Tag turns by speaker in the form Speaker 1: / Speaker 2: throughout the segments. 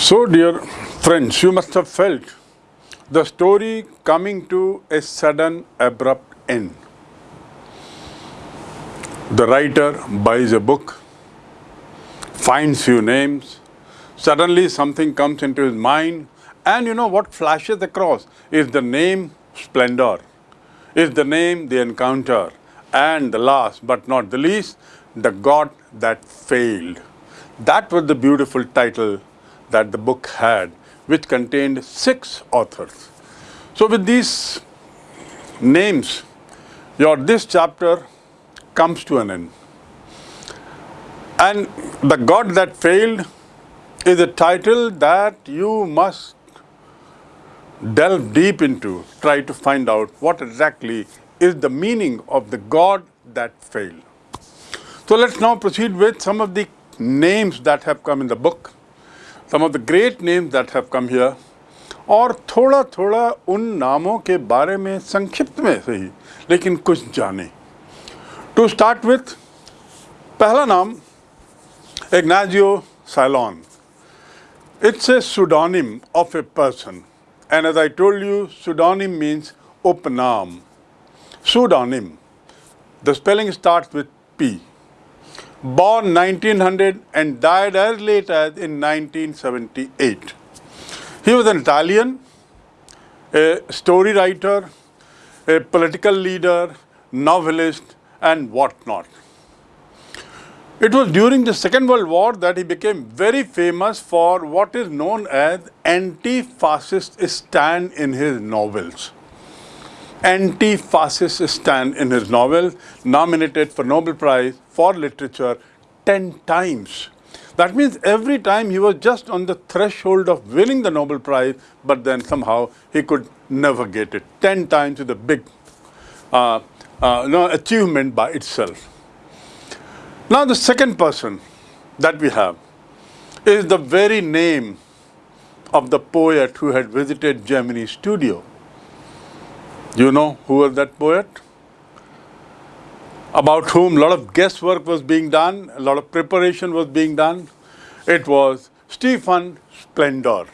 Speaker 1: So, dear friends, you must have felt the story coming to a sudden, abrupt end. The writer buys a book, finds few names, suddenly something comes into his mind, and you know what flashes across is the name Splendor, is the name the encounter, and the last but not the least, the God that failed. That was the beautiful title that the book had, which contained six authors. So with these names, your this chapter comes to an end. And the God that failed is a title that you must delve deep into, try to find out what exactly is the meaning of the God that failed. So let's now proceed with some of the names that have come in the book some of the great names that have come here और थोड़ा थोड़ा उन नामों के बारे में संक्षिप्त में सही लेकिन कुछ जाने टू स्टार्ट विथ पहला नाम Ignazio Silone it's a pseudonym of a person and as I told you pseudonym means upnam pseudonym the spelling starts with P born 1900 and died as late as in 1978. He was an Italian, a story writer, a political leader, novelist and whatnot. It was during the Second World War that he became very famous for what is known as anti-fascist stand in his novels anti-fascist stand in his novel, nominated for Nobel Prize for Literature 10 times. That means every time he was just on the threshold of winning the Nobel Prize, but then somehow he could never get it. 10 times is a big uh, uh, no, achievement by itself. Now the second person that we have is the very name of the poet who had visited Gemini's studio. You know who was that poet? About whom a lot of guesswork was being done, a lot of preparation was being done. It was Stephen Splendor.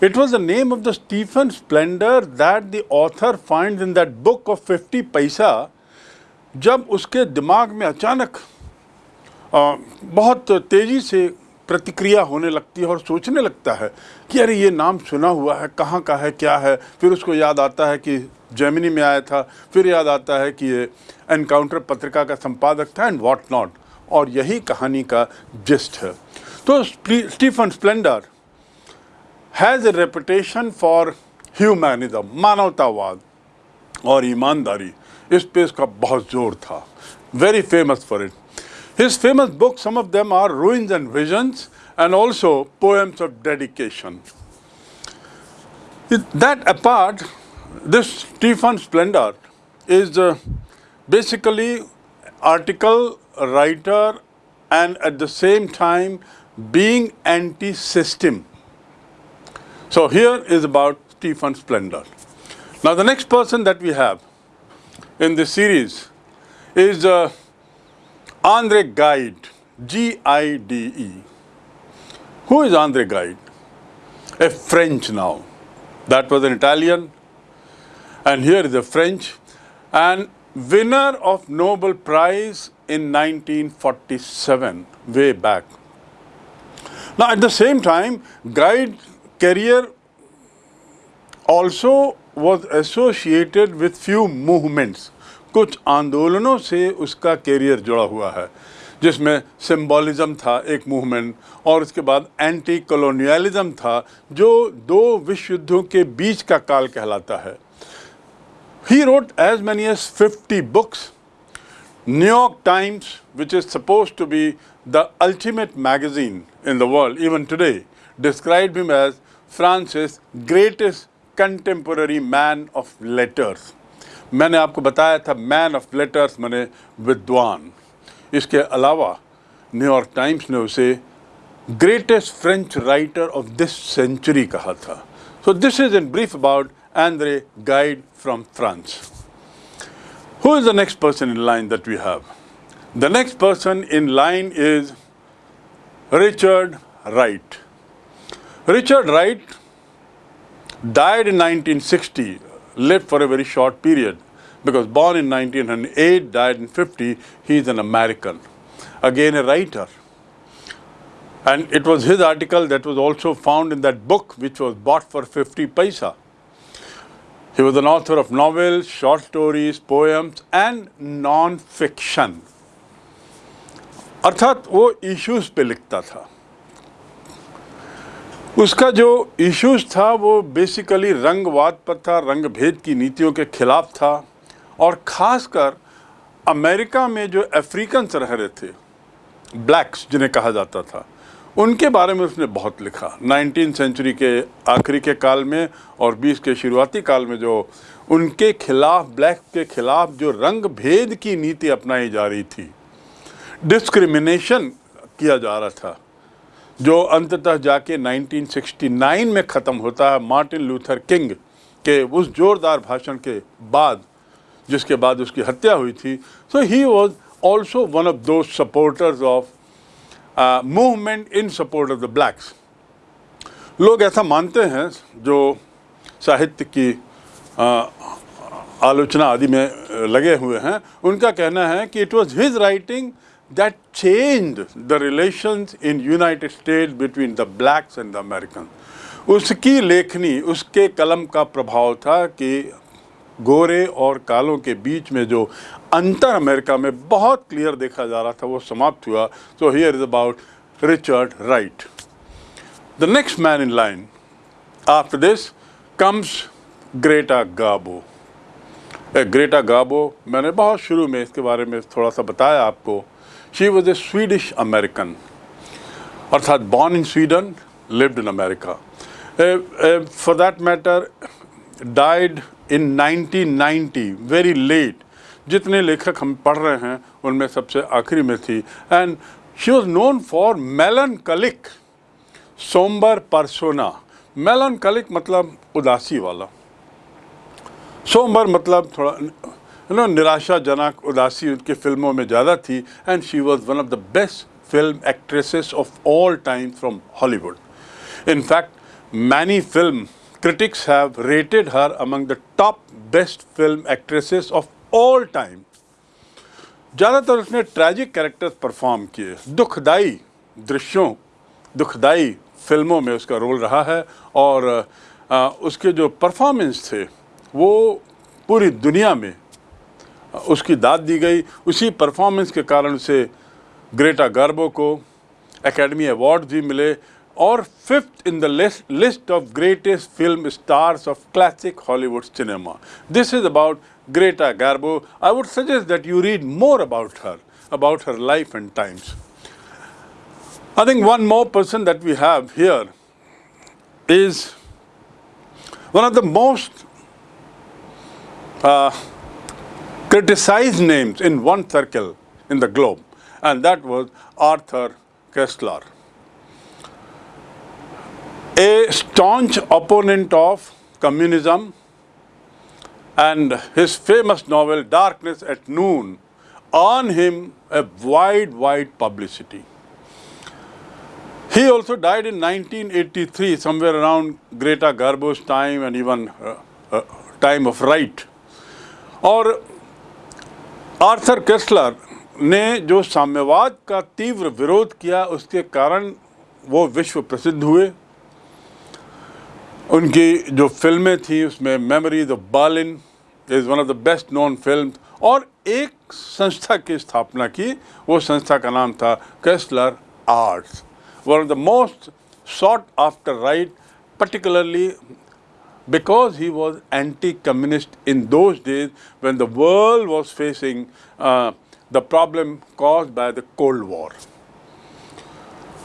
Speaker 1: It was the name of the Stephen Splendor that the author finds in that book of 50 paisa जब उसके दिमाग में अचानक बहुत तेज़ी से प्रतिक्रिया होने लगती है और सोचने लगता है कि अरे ये नाम सुना हुआ है कहाँ का है क्या है फिर उसको याद आता है कि जर्मनी में आया था। फिर याद आता है कि ये एनकाउंटर पत्रिका का संपादक था एंड वॉट नॉट और यही कहानी का जिस्ट है। तो Stephen Spender has a reputation for humanism मानवतावाद और ईमानदारी। इस पे इसका बहुत ज़ोर था। Very famous for it His famous books, some of them are Ruins and Visions and also Poems of Dedication. That apart, this Stephen Splendor is uh, basically article writer and at the same time being anti-system. So here is about Stephen Splendor. Now the next person that we have in this series is uh, Andre Guide, G-I-D-E. Who is Andre Guide? A French now. That was an Italian. And here is a French. And winner of Nobel Prize in 1947, way back. Now at the same time, Gide career also was associated with few movements. कुछ आंदोलनों से उसका career जुड़ा हुआ है जिसमें symbolism था एक मूवमेंट और उसके बाद एंटी कॉलोनियलिज्म था जो दो विश्व युद्धों के बीच का काल कहलाता है he wrote as many as fifty books New York Times which is suppose to be the ultimate magazine in the world even today describe him as France's greatest contemporary man of letters मैंने आपको बताया था man of letters मैंने विद्वान इसके अलावा New York times ने उसे greatest French writer of this century कहा था so this is in brief about Andre Guide from France. Who is the next person in line that we have? The next person in line is Richard Wright. Richard Wright died in 1960, lived for a very short period because born in 1908, died in 50, he is an American. Again a writer. And it was his article that was also found in that book which was bought for 50 paisa. He was an author of novels, short stories, poems and non-fiction. अर्थात वो issues पे लिखता था उसका जो issues था वो basically रंगवाद पर था रंग भेद की नीतियों के खिलाफ था और ख़ासकर अमेरिका में जो अफ्रीकन्स रह रहे थे ब्लैक्स जिन्हें कहा जाता था उनके बारे में उसने बहुत लिखा। नाइनटीन सेंचुरी के आखिरी के काल में और बीस के शुरुआती काल में जो उनके खिलाफ, ब्लैक के खिलाफ जो रंग भेद की नीति अपनाई जा रही थी, डिस्क्रिमिनेशन किया जा रहा था, जो अंततः जाके 1969 में ख़त्म होता है मार्टिन लूथर किंग के उस जोरदार भाषण के बाद, जिसके बाद उसकी हत्या हुई थी। So he was also one of the supporters of movement in support of the blacks लोग ऐसा मानते हैं जो साहित्य की uh, आलोचना आदि में लगे हुए हैं उनका कहना है कि it was his writing that changed the relations in United States between the blacks and the Americans. उसकी लेखनी उसके कलम का प्रभाव था कि गोरे और कालों के बीच में जो अंतर अमेरिका में बहुत क्लियर देखा जा रहा था, वो समाप्त हुआ। So here is about Richard Wright the next man in line after this comes Greta Garbo Greta Garbo मैंने बहुत शुरू में इसके बारे में थोड़ा सा बताया आपको। She was a Swedish American अर्थात born in Sweden lived in America for that matter died in 1990 very late जितने लेखक हम पढ़ रहे हैं, उनमें सबसे आखिरी में थी। And she was known for melancholic somber persona melancholic मतलब उदासी वाला। सोमबर मतलब थोड़ा यू नो निराशाजनक, उदासी उनकी फ़िल्मों में ज़्यादा थी। And she was one of the best film actresses of all time from Hollywood in fact many film critics have rated her among the top best film actresses of all time. ज़्यादातर उसने tragic characters perform किए। दुखदाई दृश्यों दुखदाई फ़िल्मों में उसका role रहा है और आ, उसके जो परफॉर्मेंस थे वो पूरी दुनिया में उसकी दाद दी गई। उसी परफॉर्मेंस के कारण उसे ग्रेटा गार्बो को एकेडमी अवार्ड भी मिले। Or fifth in the list, list of greatest film stars of classic Hollywood cinema. This is about Greta Garbo. I would suggest that you read more about her, about her life and times. I think one more person that we have here is one of the most uh, criticized names in one circle in the globe, and that was Arthur Kessler a staunch opponent of communism and his famous novel Darkness at Noon earned him a wide, wide publicity. He also died in 1983, somewhere around Greta Garbo's time and even uh, uh, time of Wright. और Arthur Koestler ने जो साम्यवाद का तीव्र विरोध किया उसके कारण वो विश्व प्रसिद्ध हुए उनकी जो फिल्में थी उसमें memories of Berlin is one of the best known film और एक संस्था की स्थापना की वो संस्था का नाम था Kessler arts one of the most sought after right particularly because he was anti-communist in those days when the world was facing uh, the problem caused by the Cold War.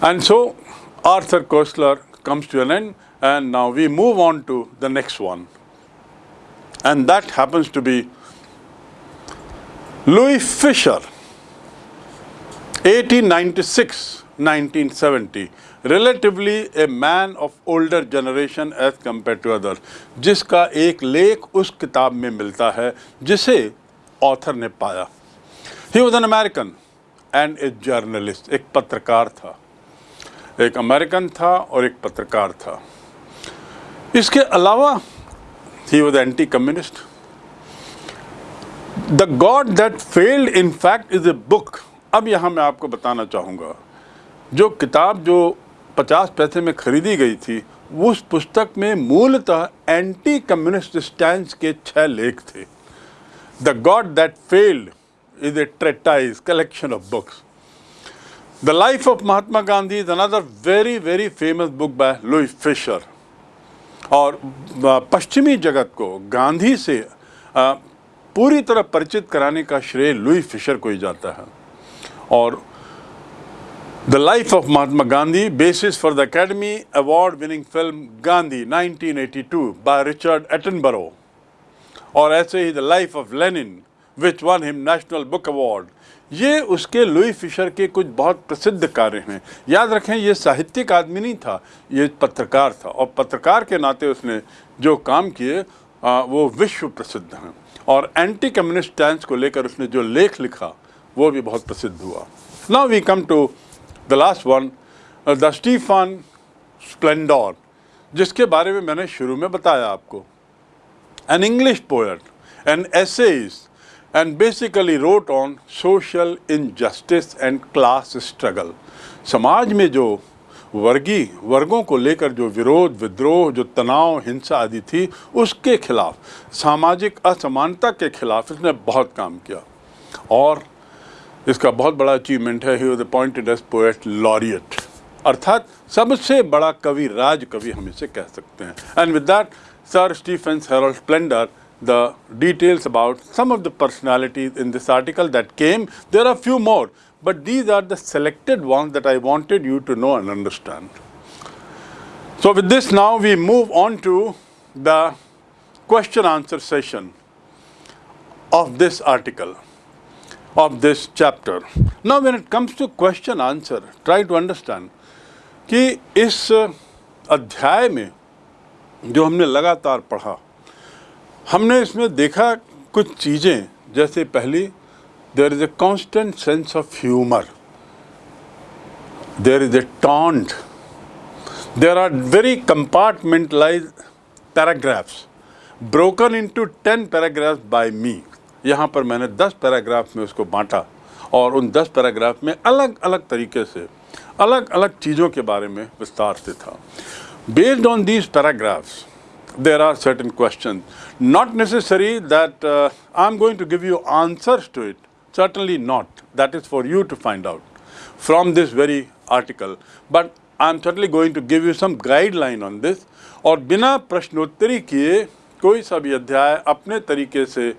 Speaker 1: And so Arthur Koestler comes to an end and now we move on to the next one. And that happens to be Louis Fisher, 1896-1970, relatively a man of older generation as compared to others, जिसका एक लेख उस किताब में मिलता है जिसे author ने पाया He was an American and a journalist, एक पत्रकार था एक अमेरिकन था और एक पत्रकार था इसके अलावा he was anti communist the God that failed in fact is a book अब यहाँ मैं आपको बताना चाहूँगा। जो किताब जो पचास पैसे में खरीदी गई थी, उस पुस्तक में मूलतः एंटी कम्युनिस्ट स्टैंड के छह लेख थे। The God that failed is a treatise collection of books the life of Mahatma Gandhi is another very very famous book by Louis Fischer और पश्चिमी जगत को गांधी से पूरी तरह परिचित कराने का श्रेय लुई फिशर को ही जाता है। और the life of Mahatma Gandhi basis for the Academy award winning film Gandhi 1982 by Richard Attenborough और ऐसे ही the life of Lenin which won him national book award ये उसके लुई फिशर के कुछ बहुत प्रसिद्ध कार्य हैं। याद रखें, ये साहित्यिक आदमी नहीं था, ये पत्रकार था और पत्रकार के नाते उसने जो काम किए वो विश्व प्रसिद्ध हैं। और एंटी कम्युनिस्ट स्टैंड को लेकर उसने जो लेख लिखा, वो भी बहुत प्रसिद्ध हुआ। Now we come to the last one the Stephen Spender जिसके बारे में मैंने शुरू में बताया आपको। An English poet an essays and basically wrote on social injustice and class struggle. समाज में जो वर्गीय वर्गों को लेकर जो विरोध, विद्रोह, जो तनाव, हिंसा आदि थी, उसके खिलाफ, सामाजिक असमानता के खिलाफ इसने बहुत काम किया। और इसका बहुत बड़ा अचीवमेंट है he appointed as poet laureate अर्थात सबसे बड़ा कवि राज कवि हम इसे कह सकते हैं। And with that sir Stephens Harold Spender the details about some of the personalities in this article that came. There are few more, but these are the selected ones that I wanted you to know and understand. So with this now we move on to the question answer session of this article, of this chapter. Now when it comes to question answer, try to understand कि इस अध्याय में जो हमने लगातार पढ़ा हमने इसमें देखा कुछ चीज़ें, जैसे पहली there is a constant sense of humour there is a taunt there are very compartmentalize paragraphs broken into ten paragraphs by me यहाँ पर मैंने दस पैराग्राफ में उसको बांटा और उन दस पैराग्राफ में अलग अलग तरीके से, अलग अलग चीज़ों के बारे में विस्तार से था। Based on these paragraphs there are certain questions. Not necessary that uh, I'm going to give you answers to it. Certainly not. That is for you to find out from this very article. But I'm certainly going to give you some guideline on this. और बिना प्रश्नोत्तरी किए कोई सा भी अध्याय अपने तरीके से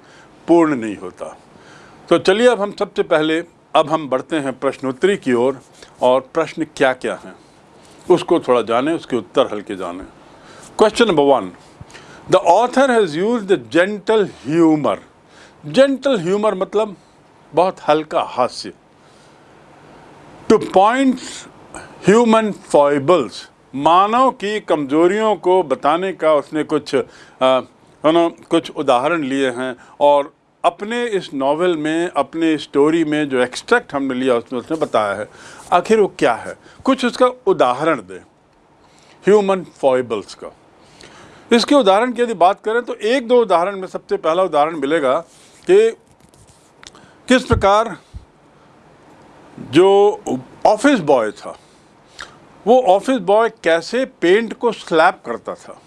Speaker 1: पूर्ण नहीं होता तो चलिए अब हम सबसे पहले अब हम बढ़ते हैं प्रश्नोत्तरी की ओर और, और प्रश्न क्या क्या हैं उसको थोड़ा जाने उसके उत्तर question number one the author has use the gentle humour gentle humour मतलब बहुत हल्का हास्य। टू पॉइंट ह्यूमन फॉइबल्स मानव की कमजोरियों को बताने का उसने कुछ नो, कुछ उदाहरण लिए हैं और अपने इस नावल में, अपने स्टोरी में जो एक्सट्रैक्ट हमने लिया उसमें उसने बताया है, आखिर वो क्या है? कुछ उसका उदाहरण दे। ह्यूमन फॉइबल्स का। इसके उदाहरण की यदि बात करें तो एक दो उदाहरण में सबसे पहला उदाहरण मिलेगा कि किस प्रकार जो ऑफ़िस बॉय था, वो ऑफ़िस बॉय कैसे पेंट को स्लैप करता था।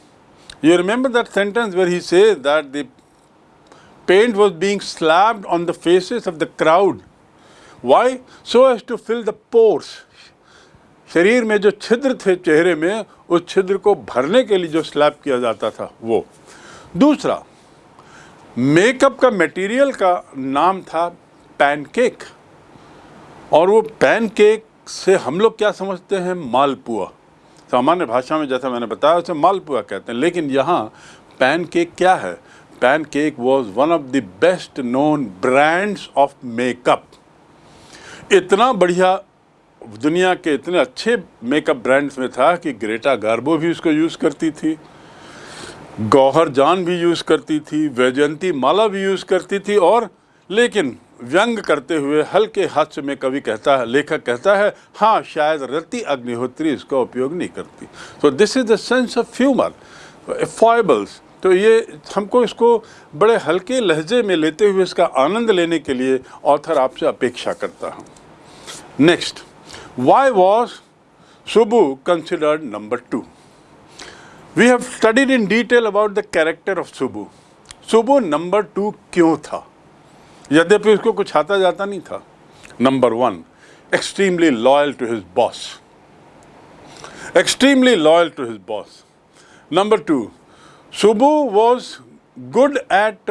Speaker 1: You remember that sentence where he say that the paint was being slabbed on the faces of the crowd why so as to fill the pores शरीर में जो छिद्र थे चेहरे में, उस छिद्र को भरने के लिए जो स्लैब किया जाता था, वो। दूसरा मेकअप का मटेरियल का नाम था पैनकेक और वो पैनकेक से हम लोग क्या समझते हैं? मालपुआ। सामान्य भाषा में जैसा मैंने बताया, उसे मालपुआ कहते हैं। लेकिन यहाँ पैनकेक क्या है? Pancake was one of the best known brands of makeup इतना बढ़िया दुनिया के इतने अच्छे मेकअप ब्रांड्स में था कि ग्रेटा गार्बो भी उसको यूज़ करती थी गौहर जान भी यूज़ करती थी वैजयंती माला भी यूज़ करती थी और लेकिन व्यंग करते हुए हल्के हास्य में कवि कहता है, लेखक कहता है हाँ शायद रति अग्निहोत्री इसका उपयोग नहीं करती। तो this is the sense of humour foibles तो ये हमको इसको बड़े हल्के लहजे में लेते हुए इसका आनंद लेने के लिए ऑथर आपसे अपेक्षा करता हूँ। Next why was Subbu considered number two we have studied in detail about the character of Subbu Subbu number two क्यों था? यद्यपि उसको कुछ आता जाता नहीं था। Number one extremely loyal to his boss extremely loyal to his boss number two Subbu was good at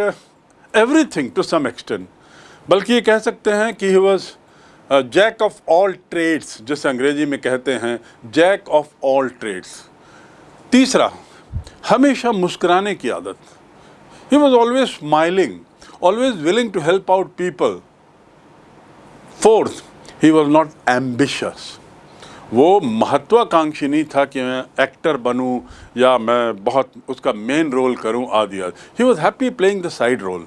Speaker 1: everything to some extent बल्कि ये कह सकते हैं कि he was jack of all trades जिसे अंग्रेज़ी में कहते हैं जैक ऑफ़ ऑल ट्रेड्स तीसरा, हमेशा मुस्कुराने की आदत. He was always smiling always willing to help out people fourth he was not ambitious वो महत्वाकांक्षी नहीं था कि मैं एक्टर बनूं या मैं बहुत उसका मेन रोल करूँ, आदि आदि. He was happy playing the side role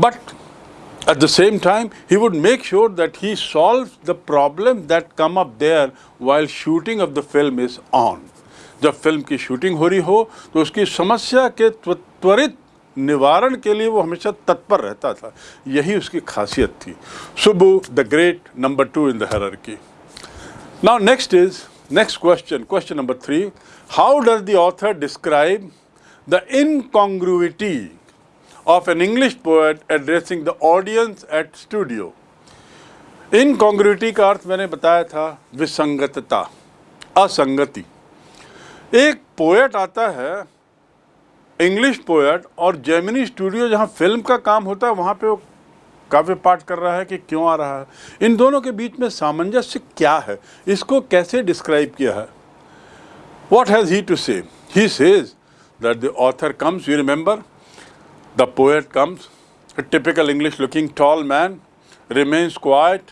Speaker 1: but at the same time, he would make sure that he solves the problem that come up there while shooting of the film is on. जब film की shooting हो रही हो तो उसकी समस्या के त्वरित निवारण के लिए वो हमेशा तत्पर रहता था। यही उसकी खासियत थी। Subbu the great number two in the key now next is next question question number three how does the author describe the incongruity of an English poet addressing the audience at studio incongruity का अर्थ मैंने बताया था, विसंगतता, असंगति। एक poet आता है English poet और जेमिनी स्टूडियो जहाँ फ़िल्म का काम होता है, वहाँ पे वो काव्य पाठ कर रहा है कि क्यों आ रहा है। इन दोनों के बीच में सामंजस्य क्या है, इसको कैसे डिस्क्राइब किया है? What has he to say he says that the author comes you remember the poet comes typical English looking tall man remains quiet.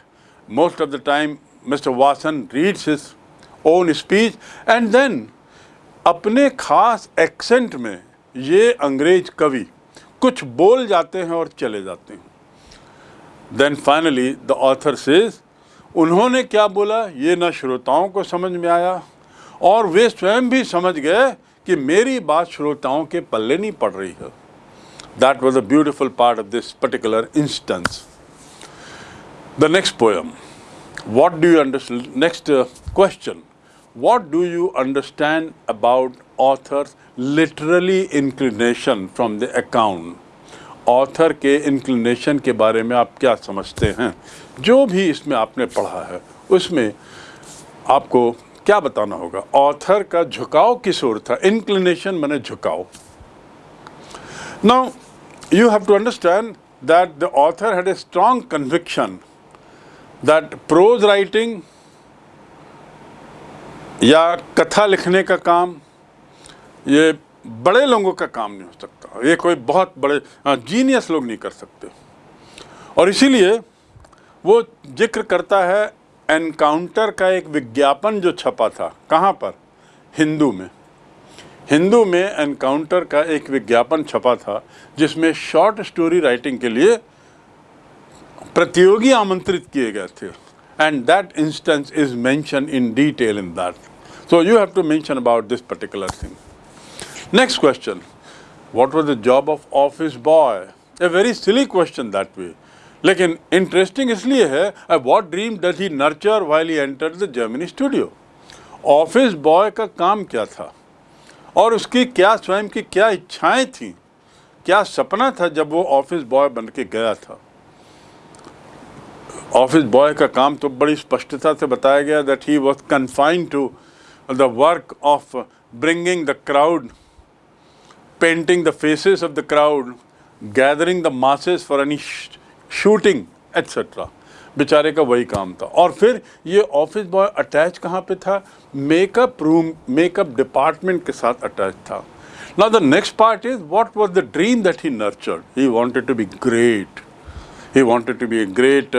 Speaker 1: Most of the time mr Vasan reads his own speech and then, अपने खास accent में ये अंग्रेज़ कवि कुछ बोल जाते हैं और चले जाते हैं। Then finally the author says उन्होंने क्या बोला? ये न श्रोताओं को समझ में आया और वे स्वयं भी समझ गए कि मेरी बात श्रोताओं के पल्ले नहीं पड़ रही है। That was a beautiful part of this particular instance the next poem what do you understand next question what do you understand about author's literally inclination from the account? Author के इंक्लिनेशन के बारे में आप क्या समझते हैं? जो भी इसमें आपने पढ़ा है, उसमें आपको क्या बताना होगा? ऑथर का झुकाव किस ओर था? इंक्लिनेशन मैंने झुकाव। Now you have to understand that the author had a strong conviction that prose writing या कथा लिखने का काम, ये बड़े लोगों का काम नहीं हो सकता। ये कोई बहुत बड़े जीनियस लोग नहीं कर सकते। और इसीलिए वो ज़िक्र करता है एनकाउंटर का एक विज्ञापन जो छपा था, कहाँ पर? हिंदू में। हिंदू में एनकाउंटर का एक विज्ञापन छपा था, जिसमें शॉर्ट स्टोरी राइटिंग के लिए प्रतियोगी आमंत्रित किए गए थे। And that instance is mention in detail in that so you have to mention about this particular thing next question what was the job of office boy a very silly question that way लेकिन interesting इसलिए है what dream does he nurture while he enter the Gemini studio office boy का काम क्या था और उसकी क्या स्वयं की क्या इच्छाएँ थी? क्या सपना था जब वो ऑफ़िस बॉय बन के गया था? ऑफ़िस बॉय का काम तो बड़ी स्पष्टता से बताया गया that he was confined to the work of bringing the crowd painting the faces of the crowd gathering the masses for any shooting etcetera बेचारे का वही काम था। और फिर ये ऑफ़िस बॉय अटैच कहाँ पे था? मेकअप रूम मेकअप डिपार्टमेंट के साथ अटैच था। ना the next part is what was the dream that he nurtured he wanted to be great he wanted to be a great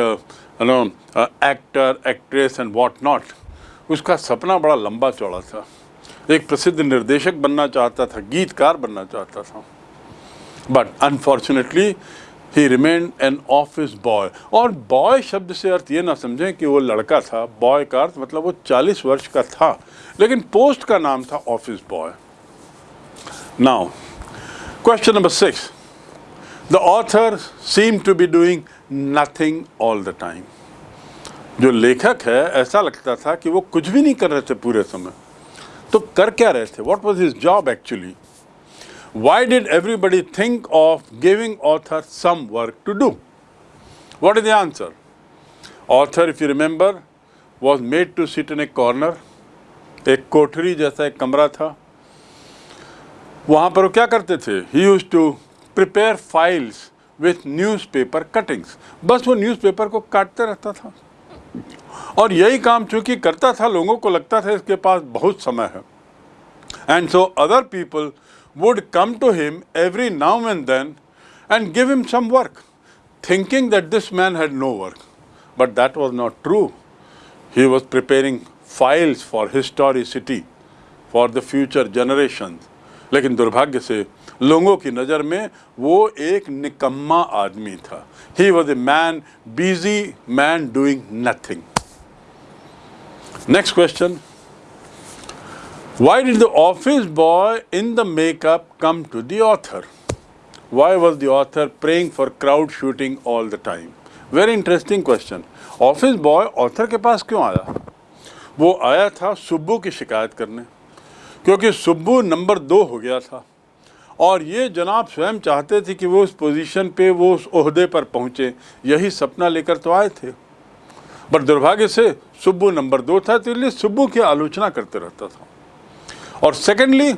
Speaker 1: no actor actress and what not उसका सपना बड़ा लंबा चौड़ा था। एक प्रसिद्ध निर्देशक बनना चाहता था, गीतकार बनना चाहता था। But unfortunately he remain an office boy और बॉय शब्द से अर्थ ये ना समझें कि वो लड़का था। बॉय का अर्थ मतलब वो 40 वर्ष का था। लेकिन पोस्ट का नाम था office boy now question number six the author seem to be doing nothing all the time जो लेखक है, ऐसा लगता था कि वो कुछ भी नहीं कर रहे थे पूरे समय। तो कर क्या रहे थे? What was his job actually why did everybody think of giving author some work to do? What is the answer? Author, if you remember, was made to sit in a corner. एक कोठरी जैसा एक कमरा था वहाँ पर वो क्या करते थे he use to prepare files with newspaper cuttings बस वो न्यूज़पेपर को काटते रहता था और यही काम चूँकि करता था लोगों को लगता था इसके पास बहुत समय है and so other people would come to him every now and then and give him some work, thinking that this man had no work. But that was not true. He was preparing files for historicity, for the future generations. लेकिन दुर्भाग्य से लोगों की नज़र में वो एक निकम्मा आदमी था he was a man busy man doing nothing next question Why did the office boy in the makeup come to the author? Why was the author praying for crowd shooting all the time? Very interesting question. Office boy author के पास क्यों आया वो आया था सुब्बू की शिकायत करने, क्योंकि सुब्बू नंबर दो हो गया था और ये जनाब स्वयं चाहते थे कि वो उस पोजीशन पे, वो उस ओहदे पर पहुँचे यही सपना लेकर तो आए थे बट दुर्भाग्य से सुब्बू नंबर दो था तो इसलिए सुब्बू की आलोचना करते रहता था Or secondly,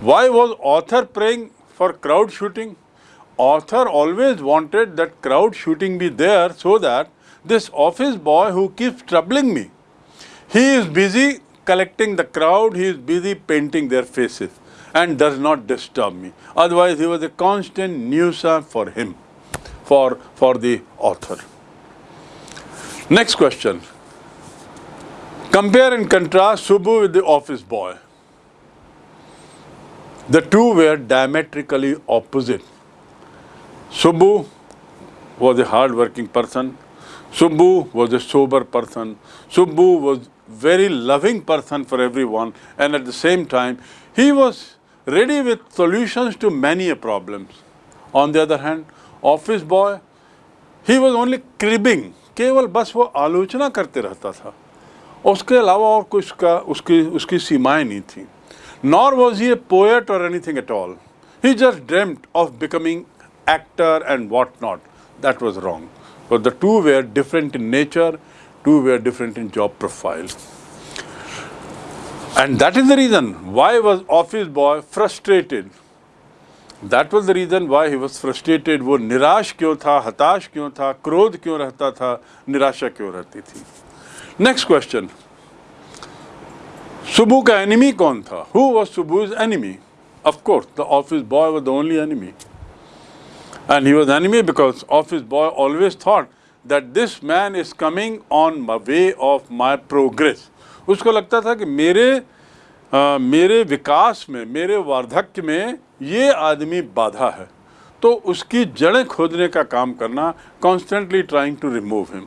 Speaker 1: why was author praying for crowd shooting? Author always wanted that crowd shooting be there so that this office boy who keeps troubling me, he is busy collecting the crowd, he is busy painting their faces and does not disturb me. Otherwise, he was a constant nuisance for him, for, for the author. Next question. Compare and contrast Subbu with the office boy. The two were diametrically opposite. Subbu was a hard-working person. Subbu was a sober person. Subbu was very loving person for everyone and at the same time he was ready with solutions to many problems. On the other hand, office boy, he was only cribbing. केवल बस वो आलोचना करते रहता था उसके अलावा और कुछ का उसकी उसकी सीमाएं नहीं थी nor was he a poet or anything at all. He just dreamt of becoming actor and what not. That was wrong. But the two were different in nature, two were different in job profile. And that is the reason why was office boy frustrated. That was the reason why he was frustrated. वो निराश क्यों था हताश क्यों था क्रोध क्यों रहता था निराशा क्यों रहती थी next question Enemy kaun tha? Who was Subbu's enemy? Of course, the office boy was the only enemy. And he was enemy because office boy always thought that this man is coming on my way of my progress. उसको लगता था कि मेरे आ, मेरे विकास में मेरे वार्धक्य में ये आदमी बाधा है तो उसकी जड़ें खोदने का काम करना constantly trying to remove him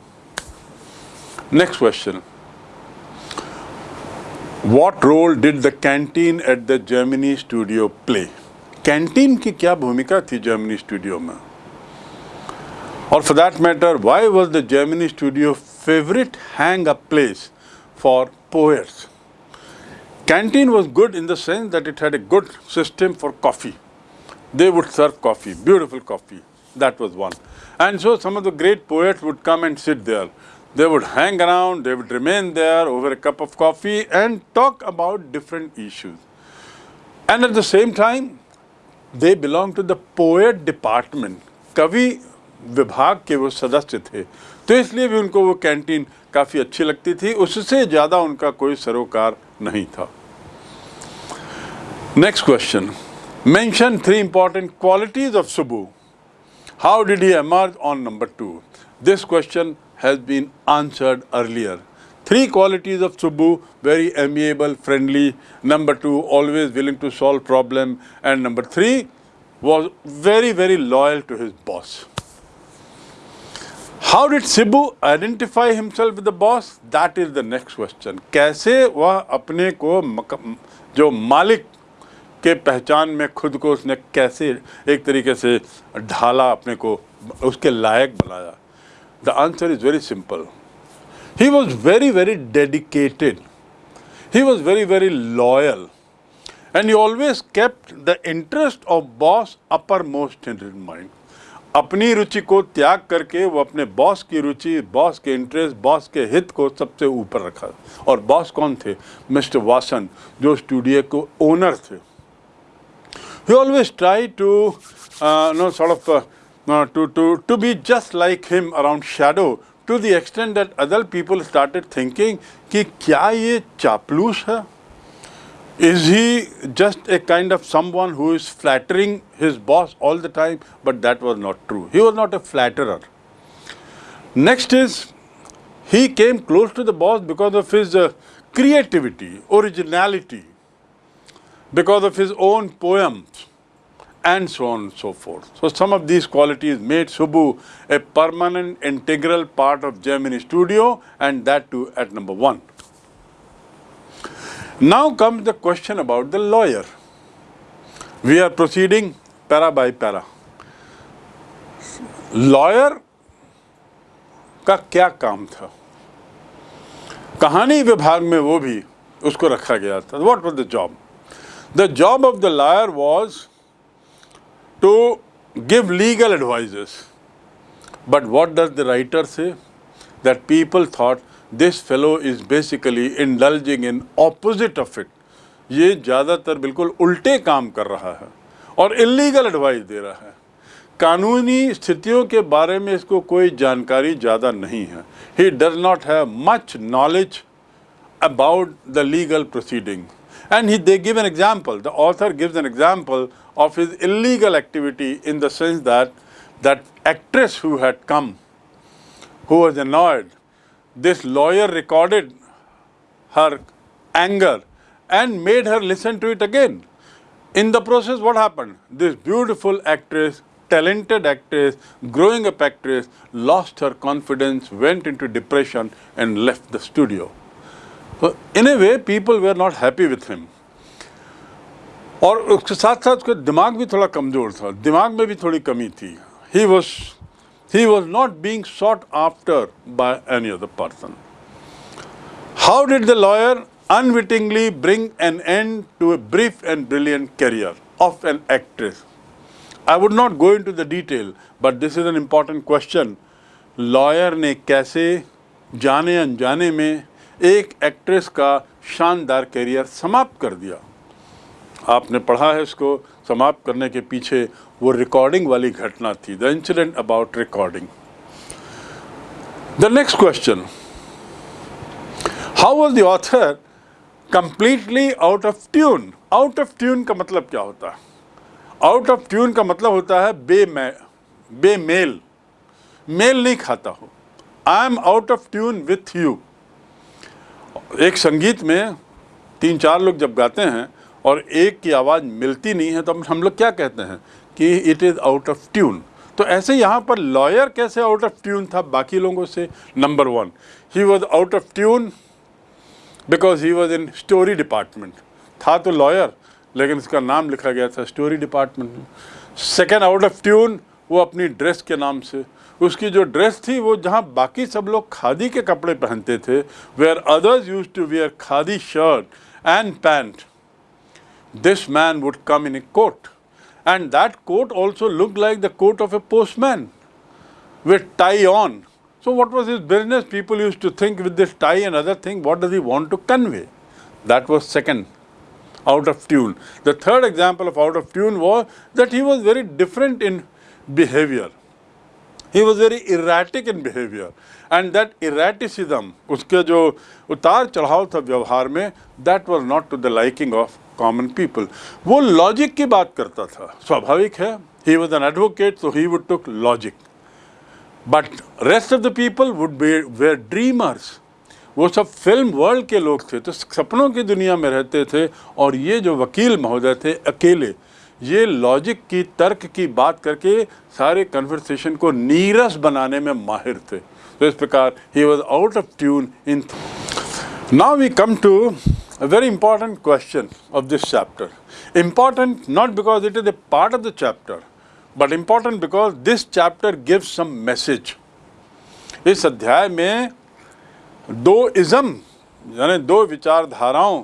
Speaker 1: next question What role did the canteen at the Germany studio play? Canteen की क्या भूमिका थी Germany studio में? Or for that matter, why was the Germany studio favorite hang-up place for poets? Canteen was good in the sense that it had a good system for coffee. They would serve coffee, beautiful coffee. That was one. And so some of the great poets would come and sit there. They would hang around, they would remain there over a cup of coffee and talk about different issues. And at the same time, they belong to the poet department. कवि विभाग के वो सदस्य थे तो इसलिए भी उनको वो कैंटीन काफ़ी अच्छी लगती थी उससे ज़्यादा उनका कोई सरोकार नहीं था next question mention three important qualities of Subbu. How did he emerge on number two? This question has been answered earlier. Three qualities of Subbu, very amiable, friendly. Number two, always willing to solve problem. And number three, was very, very loyal to his boss. How did Sibu identify himself with the boss? That is the next question. कैसे वह अपने को जो मालिक के पहचान में खुद को उसने कैसे एक तरीके से ढाला अपने को उसके लायक बनाया the answer is very simple he was very very dedicated he was very very loyal and he always kept the interest of boss uppermost in mind अपनी रुचि को त्याग करके वो अपने बॉस की रुचि बॉस के इंटरेस्ट बॉस के हित को सबसे ऊपर रखा। और बॉस कौन थे? मिस्टर वासन जो स्टूडियो को ओनर थे। He always tried to uh, know sort of uh, uh, to, to, to be just like him around shadow to the extent that other people started thinking कि क्या ये चापलूस है is he just a kind of someone who is flattering his boss all the time? But that was not true. He was not a flatterer. Next is, he came close to the boss because of his uh, creativity, originality, because of his own poems, and so on and so forth. So some of these qualities made Subbu a permanent, integral part of Gemini Studio, and that too at number one. Now comes the question about the lawyer. We are proceeding para by para. Lawyer का क्या काम था कहानी विभाग में वो भी उसको रखा गया था what was the job the job of the lawyer was to give legal advices but what does the writer say that people thought this fellow is basically indulging in opposite of it ये ज़्यादातर बिल्कुल उल्टे काम कर रहा है और illegal advice दे रहा है। कानूनी स्थितियों के बारे में इसको कोई जानकारी ज़्यादा नहीं है। He does not have much knowledge about the legal proceeding. And he, they give an example, the author gives an example of his illegal activity in the sense that that actress who had come, who was annoyed this lawyer recorded her anger and made her listen to it again. In the process, what happened? This beautiful actress, talented actress, growing up actress, lost her confidence, went into depression and left the studio. So, in a way, people were not happy with him. और उसके साथ साथ उसका दिमाग भी थोड़ा कमज़ोर था। दिमाग में भी थोड़ी कमी थी। He was he was not being sought after by any other person how did the lawyer unwittingly bring an end to a brief and brilliant career of an actress I would not go into the detail but this is an important question lawyer ने कैसे जाने अनजाने में एक actress का शानदार career समाप्त कर दिया? आपने पढ़ा है इसको समाप्त करने के पीछे वो रिकॉर्डिंग वाली घटना थी the incident about recording the next question how was the author completely out of tune out of tune का मतलब क्या होता है? आउट ऑफ़ ट्यून का मतलब होता है बे बेमेल मेल। नहीं खाता हो। I am out of tune with you एक संगीत में तीन चार लोग जब गाते हैं और एक की आवाज़ मिलती नहीं है तो हम लोग क्या कहते हैं कि it is out of tune तो ऐसे यहाँ पर लॉयर कैसे आउट ऑफ़ ट्यून था बाकी लोगों से? Number one he was out of tune because he was in story department था तो लॉयर लेकिन उसका नाम लिखा गया था स्टोरी डिपार्टमेंट में सेकेंड आउट ऑफ़ ट्यून वो अपनी ड्रेस के नाम से। उसकी जो ड्रेस थी, वो जहाँ बाकी सब लोग खादी के कपड़े पहनते थे where others use to wear khadi shirt and pant this man would come in a coat and that coat also looked like the coat of a postman with tie on. So what was his business? People used to think with this tie and other thing, what does he want to convey? That was second, out of tune. The third example of out of tune was that he was very different in behavior. He was very erratic in behavior. And that erraticism, उसके जो उतार चढ़ाव था व्यवहार में, that was not to the liking of common people वो logic की बात करता था। स्वाभाविक है ही वॉज़ एन एडवोकेट तो he would took logic but rest of the people would be were dreamers वो सब फ़िल्म वर्ल्ड के लोग थे तो सपनों की दुनिया में रहते थे, और ये जो वकील महोदय थे, अकेले, ये लॉजिक की, तर्क की बात करके सारे कन्वर्सेशन को नीरस बनाने में माहिर थे। तो इस प्रकार he was out of tune in now we come to a very important question of this chapter. Important not because it is a part of the chapter, but important because this chapter gives some message. इस अध्याय में दो ism यानी दो विचारधाराओं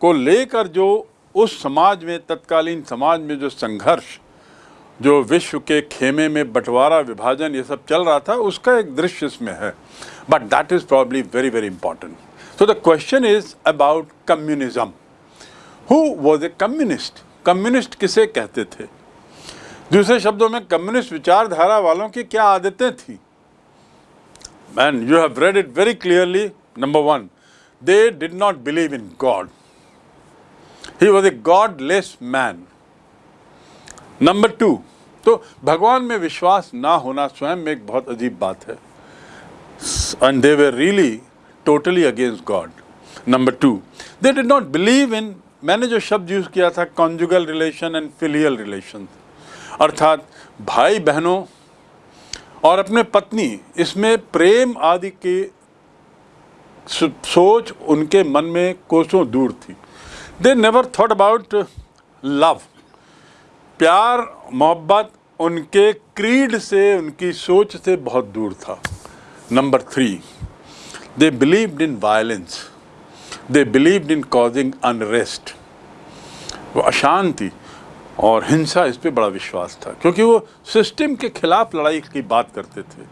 Speaker 1: को लेकर जो उस समाज में तत्कालीन समाज में जो संघर्ष जो विश्व के खेमे में बंटवारा विभाजन ये सब चल रहा था उसका एक दृश्य इसमें है but that is probably very very important so the question is about communism who was a communist communist किसे कहते थे? दूसरे शब्दों में कम्युनिस्ट विचारधारा वालों की क्या आदतें थी? Man you have read it very clearly number one they did not believe in God he was a godless man number two तो भगवान में विश्वास ना होना स्वयं में एक बहुत अजीब बात है। And they were really totally against God number two they did not believe in मैंने जो शब्द यूज़ किया था conjugal relation and filial relation अर्थात भाई बहनों और अपने पत्नी, इसमें प्रेम आदि की सोच उनके मन में कोसों दूर थी। They never thought about love प्यार, मोहब्बत उनके क्रीड से, उनकी सोच से बहुत दूर था। Number three they believed in violence they believed in causing unrest वो अशांति और हिंसा इस पर बड़ा विश्वास था क्योंकि वो सिस्टम के खिलाफ लड़ाई की बात करते थे।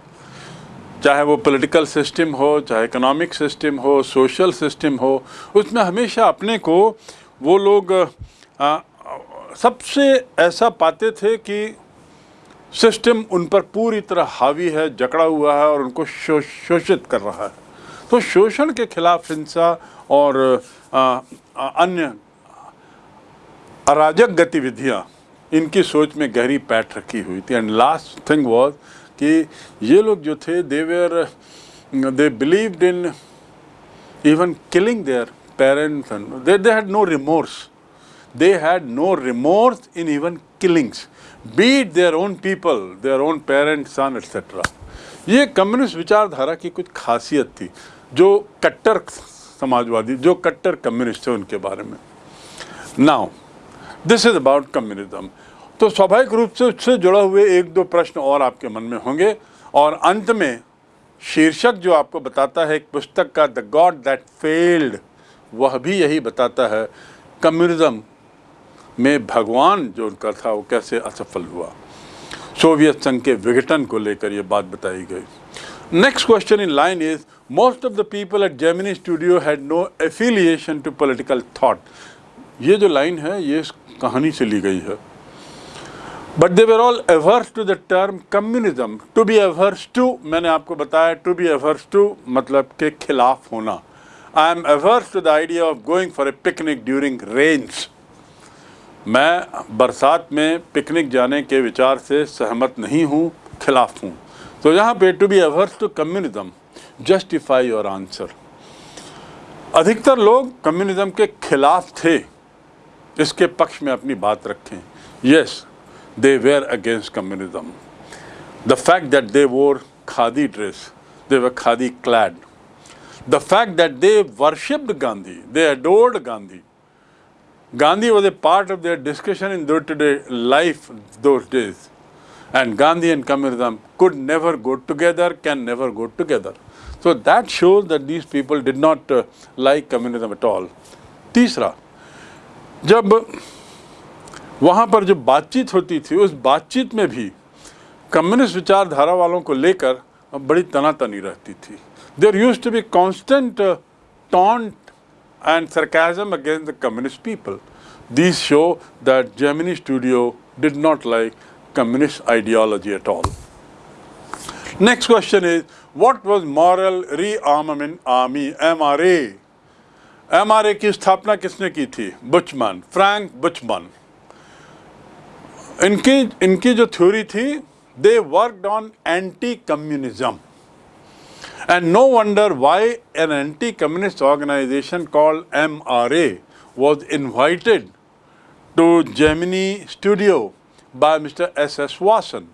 Speaker 1: चाहे वो पॉलिटिकल सिस्टम हो चाहे इकोनॉमिक सिस्टम हो सोशल सिस्टम हो उसमें हमेशा अपने को वो लोग आ, सबसे ऐसा पाते थे कि सिस्टम उन पर पूरी तरह हावी है जकड़ा हुआ है और उनको शोषित कर रहा है। तो शोषण के खिलाफ हिंसा और अन्य अराजक गतिविधियाँ इनकी सोच में गहरी पैठ रखी हुई थी। एंड लास्ट थिंग वॉज़ कि ये लोग जो थे they were they believed in even killing their parents they they had no remorse had no remorse in even killings, be it their own people, their own parents, son, etc. ये communist विचारधारा की कुछ खासियत थी। जो कट्टर समाजवादी, जो कट्टर कम्युनिस्ट थे उनके बारे में। Now this is about communism तो स्वाभाविक रूप से उससे जुड़ा हुए एक दो प्रश्न और आपके मन में होंगे और अंत में शीर्षक जो आपको बताता है एक पुस्तक का द गॉड दैट फेल्ड वह भी यही बताता है, कम्युनिज्म में भगवान जो उनका था, वो कैसे असफल हुआ? सोवियत संघ के विघटन को लेकर ये बात बताई गई। Next question in line is most of the people at Gemini studio had no affiliation to political thought ये जो लाइन है, ये इस कहानी से ली गई है। But they were all averse to the term communism to be averse to मैंने आपको बताया टू बी एवर्स टू मतलब के खिलाफ होना। I am averse to the idea of going for a picnic during rains मैं बरसात में पिकनिक जाने के विचार से सहमत नहीं हूँ, खिलाफ हूँ। तो यहाँ पे to be averse to communism justify your answer अधिकतर लोग कम्युनिज्म के खिलाफ थे इसके पक्ष में अपनी बात रखें yes they were against communism the fact that they wore khadi dress they were khadi clad the fact that they worshipped Gandhi they adored Gandhi Gandhi was a part of their discussion in day-to-day life those days. And Gandhi and communism could never go together, can never go together. So that shows that these people did not uh, like communism at all. तीसरा जब वहाँ पर जो बातचीत होती थी उस बातचीत में भी कम्युनिस्ट विचारधारा वालों को लेकर बड़ी तनातनी रहती थी there used to be constant taunt and sarcasm against the communist people. These show that Gemini Studio did not like communist ideology at all. Next question is, what was Moral Rearmament Army, MRA? MRA की स्थापना किसने की थी बुचमन Frank बुचमन इनकी इनकी जो theory थी they worked on anti communism And no wonder why an anti-communist organization called MRA was invited to Gemini Studio by Mr. S.S. Wasson.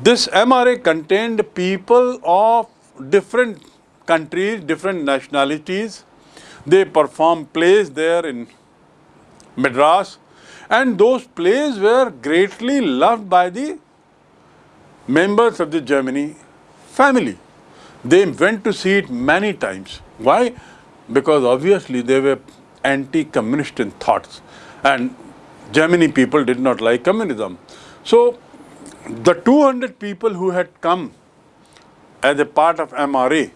Speaker 1: This MRA contained people of different countries, different nationalities. They performed plays there in Madras and those plays were greatly loved by the members of the Gemini family. They went to see it many times. Why? Because obviously they were anti-communist in thoughts and Gemini people did not like communism. So the 200 people who had come as a part of MRA,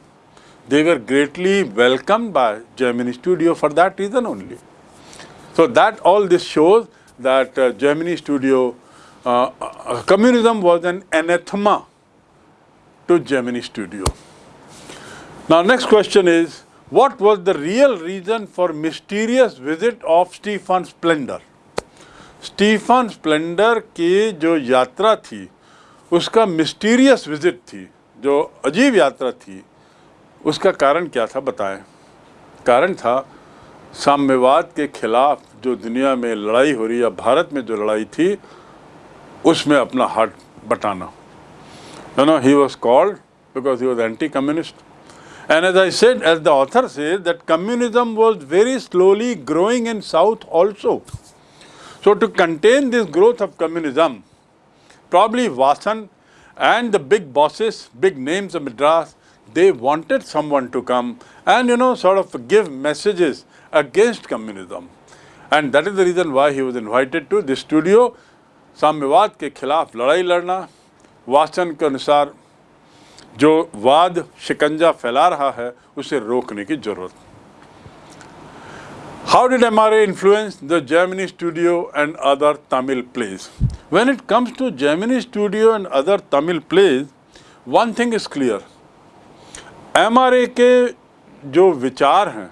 Speaker 1: they were greatly welcomed by Germany Studio for that reason only. So that all this shows that uh, Gemini Studio, uh, uh, communism was an anathema to Germany Studio. Now next question is, what was the real reason for mysterious visit of Stephen Splendor? Stephen Splendor की जो यात्रा थी उसका mysterious visit थी जो अजीब यात्रा थी उसका कारण क्या था बताएँ? कारण था साम्यवाद के खिलाफ जो दुनिया में लड़ाई हो रही या भारत में जो लड़ाई थी उसमें अपना हाथ बटाना। You know he was called because he was anti communist And as I said, as the author says, that communism was very slowly growing in South also. So to contain this growth of communism, probably Vasan and the big bosses, big names of Madras, they wanted someone to come and you know sort of give messages against communism. And that is the reason why he was invited to the studio. साम्यवाद के खिलाफ लड़ाई लड़ना वासन के अनुसार जो वाद शिकंजा फैला रहा है उसे रोकने की जरूरत How did MRA influence the Gemini studio and other Tamil plays? When it comes to Gemini studio and other Tamil plays, one thing is clear. MRA के जो विचार हैं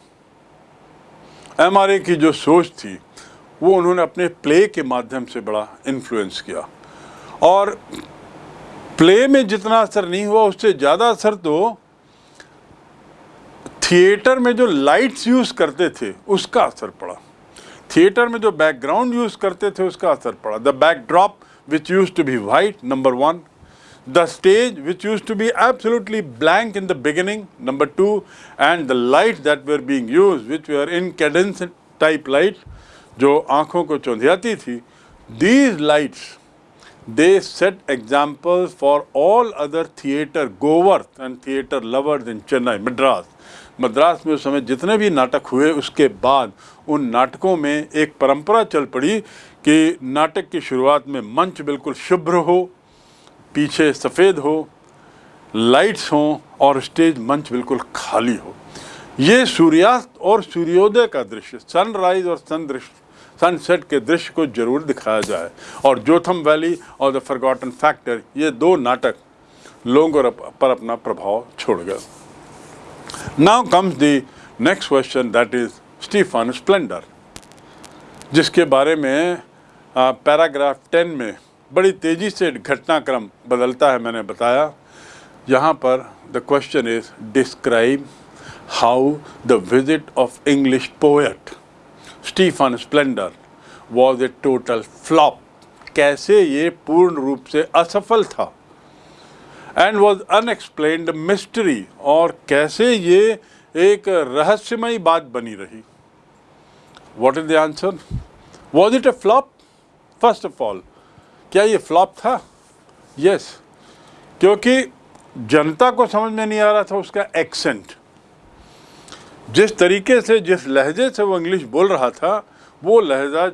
Speaker 1: एमआरए की जो सोच थी वो उन्होंने अपने प्ले के माध्यम से बड़ा इन्फ्लुएंस किया और प्ले में जितना असर नहीं हुआ उससे ज़्यादा असर तो थिएटर में जो लाइट्स यूज़ करते थे, उसका असर पड़ा। थिएटर में जो बैकग्राउंड यूज़ करते थे, उसका असर पड़ा। The backdrop which used to be white number one. The stage which used to be absolutely blank in the beginning, number two. And the light that we are being use, which we are in cadence type light, जो आँखों को चौंधियाती थी। These lights they set examples for all other theatre goers and theatre lovers in Chennai, Madras. Madras में उस समय जितने भी नाटक हुए उसके बाद उन नाटकों में एक परंपरा चल पड़ी कि नाटक की शुरुआत में मंच बिल्कुल शुभ्र हो पीछे सफ़ेद हो लाइट्स हों और स्टेज मंच बिल्कुल खाली हो ये सूर्यास्त और सूर्योदय का दृश्य सनराइज और सन दृश्य सनसेट के दृश्य को ज़रूर दिखाया जाए। और जोथम वैली और द फॉरगॉटन फैक्टर, ये दो नाटक लोगों पर अपना प्रभाव छोड़ गए। Now comes the next question that is Stephen Spender, जिसके बारे में पैराग्राफ टेन में बड़ी तेज़ी से घटनाक्रम बदलता है, मैंने बताया। यहाँ पर the question is describe how the visit of English poet. Stephen Spender was a total flop. कैसे ये पूर्ण रूप से असफल था? एंड वॉज़ अनएक्सप्लेन्ड मिस्ट्री और कैसे ये एक रहस्यमयी बात बनी रही? What is the answer was it a flop first of all क्या ये फ्लॉप था? यस yes, क्योंकि जनता को समझ में नहीं आ रहा था उसका एक्सेंट जिस तरीके से, जिस लहजे से वो इंग्लिश बोल रहा था, वो लहजा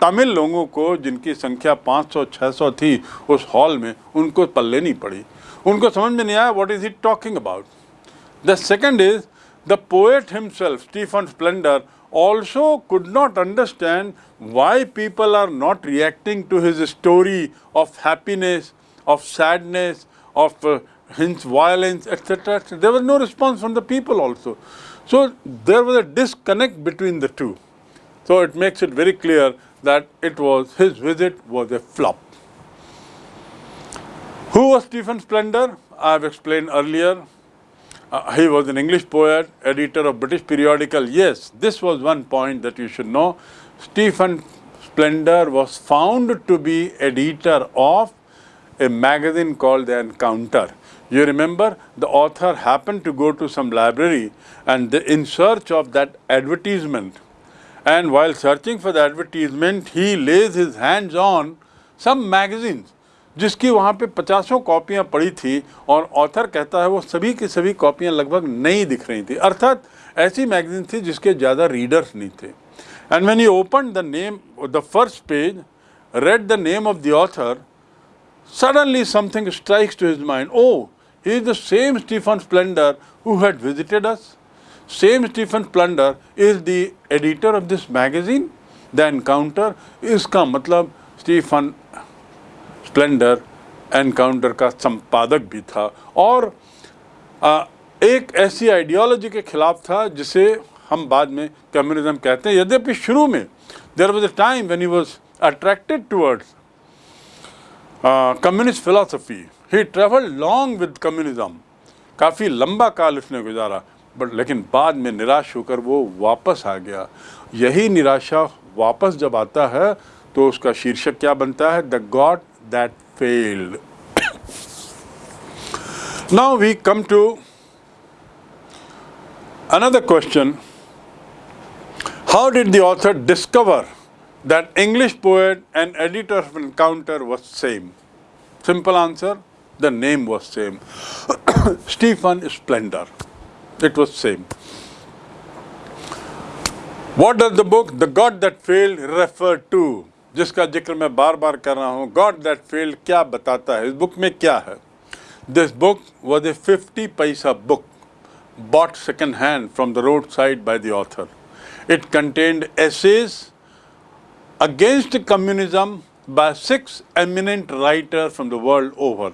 Speaker 1: तमिल लोगों को, जिनकी संख्या 500-600 थी उस हॉल में, उनको पल्ले नहीं पड़ी। उनको समझ में नहीं आया what is he talking about the second is the poet himself Stephen Spender also could not understand why people are not reacting to his story of happiness of sadness of hints violence etcetera there was no response from the people also So there was a disconnect between the two. So it makes it very clear that it was his visit was a flop. Who was Stephen Splendor? I have explained earlier. uh, he was an English poet, editor of British periodical. Yes, this was one point that you should know. Stephen Splendor was found to be editor of a magazine called The Encounter. You remember the author happened to go to some library and the, in search of that advertisement and while searching for the advertisement he lays his hands on some magazines जिसकी वहाँ पे पचासों कॉपियाँ पड़ी थी और author कहता है वो सभी की सभी कॉपियाँ लगभग नई दिख रही थी अर्थात ऐसी मैगजीन थी जिसके ज़्यादा रीडर्स नहीं थे and when he open the name the first page read the name of the author, suddenly something strikes to his mind. Oh, is the same Stephen Splendor who had visited us. Same Stephen Splendor is the editor of this magazine, The Encounter. इसका मतलब Stephen Splendor encounter का संपादक भी था और आ, एक ऐसी ideology के खिलाफ था जिसे हम बाद में कम्युनिज्म कहते हैं यद्यपि शुरू में there was a time when he was attracted towards communist philosophy he travelled long with communism काफ़ी लंबा काल उसने गुजारा बट लेकिन बाद में निराश होकर वो वापस आ गया। यही निराशा वापस जब आता है तो उसका शीर्षक क्या बनता है? The God that failed now we come to another question how did the author discover that English poet and editor of Encounter was same simple answer the name was same. Stephen Splendor. It was same. What does the book The God That Failed refer to? जिसका जिक्र मैं बार बार कर रहा हूँ God that field क्या बताता है इस बुक में क्या है this book was a fifty paisa book bought second hand from the roadside by the author. It contained essays against communism by six eminent writers from the world over.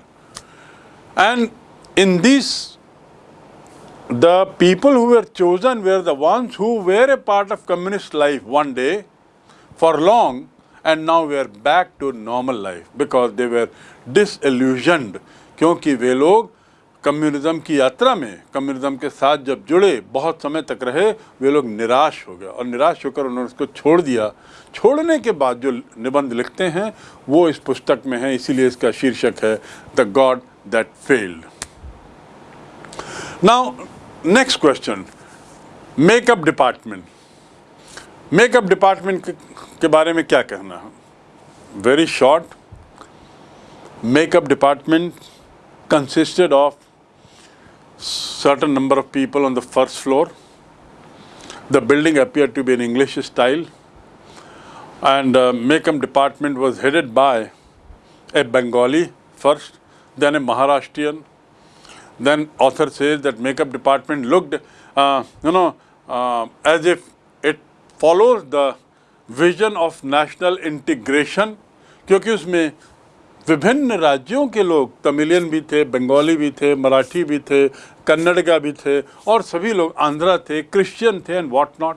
Speaker 1: And in these, the people who were chosen were the ones who were a part of communist life one day for long and now we are back to normal life because they were disillusioned क्योंकि वे लोग communism की यात्रा में communism के साथ जब जुड़े बहुत समय तक रहे वे लोग निराश हो गए और निराश होकर उन्होंने उसको छोड़ दिया छोड़ने के बाद जो निबंध लिखते हैं वो इस पुस्तक में है इसीलिए इसका शीर्षक है the God That failed now next question makeup department makeup department के बारे में क्या कहना है very short makeup department consisted of certain number of people on the first floor. The building appeared to be in English style and uh, makeup department was headed by a Bengali first, then a Maharashtrian. Then author says that makeup department looked, uh, you know, uh, as if it follows the vision of national integration क्योंकि उसमें विभिन्न राज्यों के लोग तमिलियन भी थे बंगाली भी थे मराठी भी थे कन्नड़गा भी थे और सभी लोग आंध्रा थे क्रिश्चियन थे and what not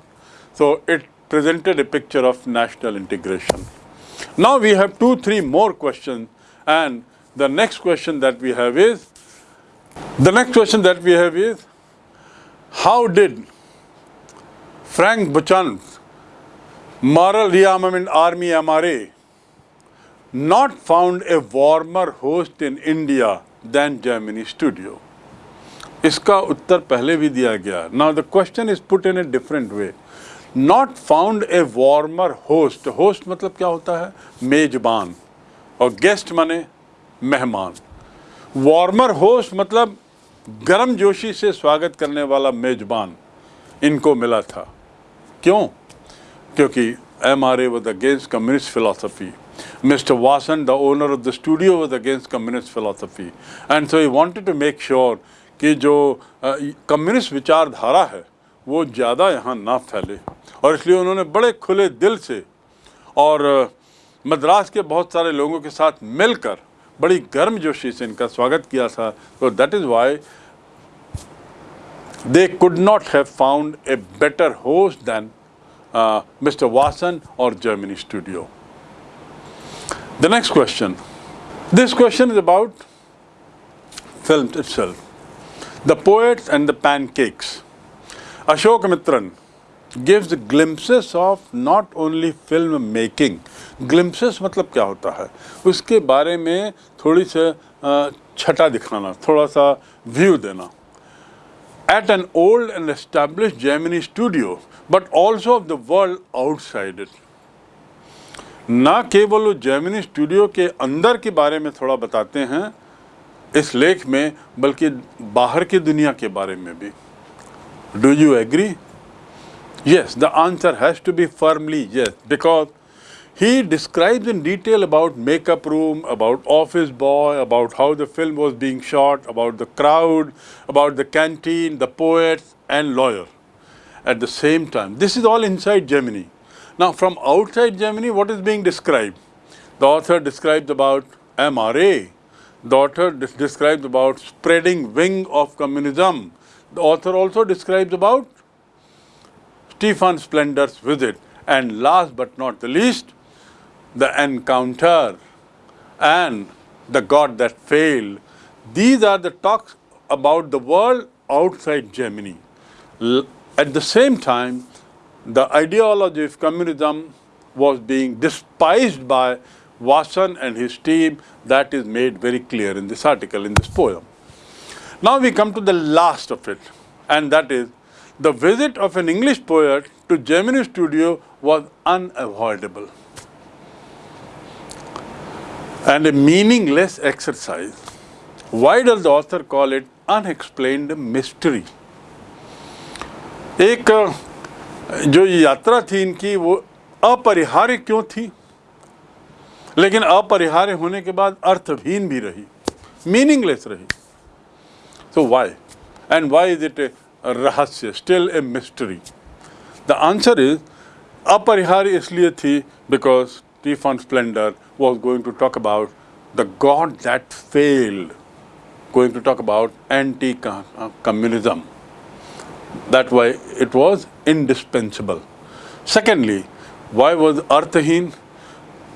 Speaker 1: so it presented a picture of national integration. Now we have two, three more questions and the next question that we have is, the next question that we have is, how did Frank Buchan's Moral Rearmament Army MRA not found a warmer host in India than Germany studio. इसका उत्तर पहले भी दिया गया now the question is put in a different way not found a warmer host host मतलब क्या होता है मेजबान और गेस्ट माने मेहमान। वार्मर होस्ट मतलब गर्म जोशी से स्वागत करने वाला मेजबान इनको मिला था। क्यों? क्योंकि M R A was against communist philosophy mister Vasan the owner of the studio was against communist philosophy and so he wanted to make sure कि जो कम्युनिस्ट विचारधारा है, वो ज़्यादा यहाँ ना फैले। और इसलिए उन्होंने बड़े खुले दिल से और मद्रास के बहुत सारे लोगों के साथ मिलकर बड़ी गर्म जोशी से इनका स्वागत किया था तो that is why they could not have found a better host than uh, Mr. Wasson or Germany studio. The next question. This question is about film itself. The Poets and the Pancakes. Ashok Mitran gives glimpses of not only film making, glimpses मतलब क्या होता है उसके बारे में थोड़ी सी छटा दिखाना थोड़ा सा व्यू देना at an old and established Gemini studio, but also of the world outside it. ना केवल वो जेमिनी स्टूडियो के अंदर के बारे में थोड़ा बताते हैं इस लेख में बल्कि बाहर की दुनिया के बारे में भी do you agree yes the answer has to be firmly yes because he describes in detail about makeup room about office boy about how the film was being shot about the crowd about the canteen the poets and lawyer at the same time this is all inside Germany. now from outside Germany, what is being described? The author describes about MRA. The author describes about spreading wing of communism. The author also describes about Stephen Splender's visit. And last but not the least, the encounter and the God that failed. These are the talks about the world outside Gemini. At the same time, the ideology of communism was being despised by Wasson and his team. That is made very clear in this article, in this poem. Now we come to the last of it, and that is the visit of an English poet to Gemini studio was unavoidable and a meaningless exercise. Why does the author call it unexplained mystery? एक जो यात्रा थी इनकी वो अपरिहार्य क्यों थी लेकिन अपरिहार्य होने के बाद अर्थहीन भी रही मीनिंगलेस रही तो why and why is it a रहस्य still a mystery the answer is अपरिहार्य इसलिए थी because Stephen Spender was going to talk about the God that failed going to talk about anti communism That why it was indispensable. Secondly, why was अर्थहीन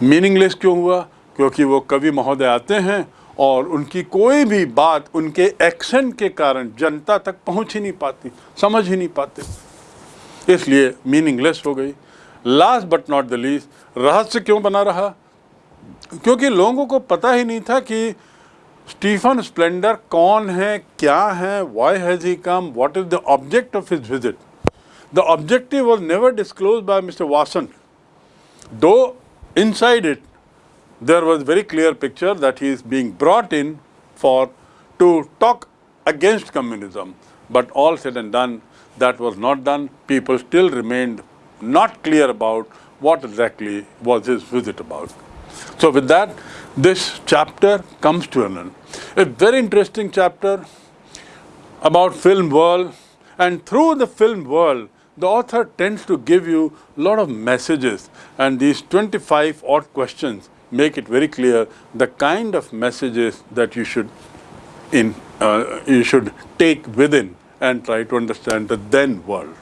Speaker 1: meaningless क्यों हुआ? क्योंकि वो कवि महोदय आते हैं और उनकी कोई भी बात उनके एक्सेंट के कारण जनता तक पहुँच ही नहीं पाती, समझ ही नहीं पाते। इसलिए मीनिंगलेस हो गई। Last but not the least रहस्य क्यों बना रहा? क्योंकि लोगों को पता ही नहीं था कि स्टीफन स्प्लेंडर कौन है, क्या है why has he come what is the object of his visit the objective was never disclose by mister Vasan though inside it there was very clear picture that he is being brought in for to talk against communism. But all said and done that was not done. People still remained not clear about what exactly was his visit about. So with that this chapter comes to an end. A very interesting chapter about film world. And through the film world the author tends to give you a lot of messages and these 25 odd questions make it very clear the kind of messages that you should in uh, you should take within and try to understand the then world.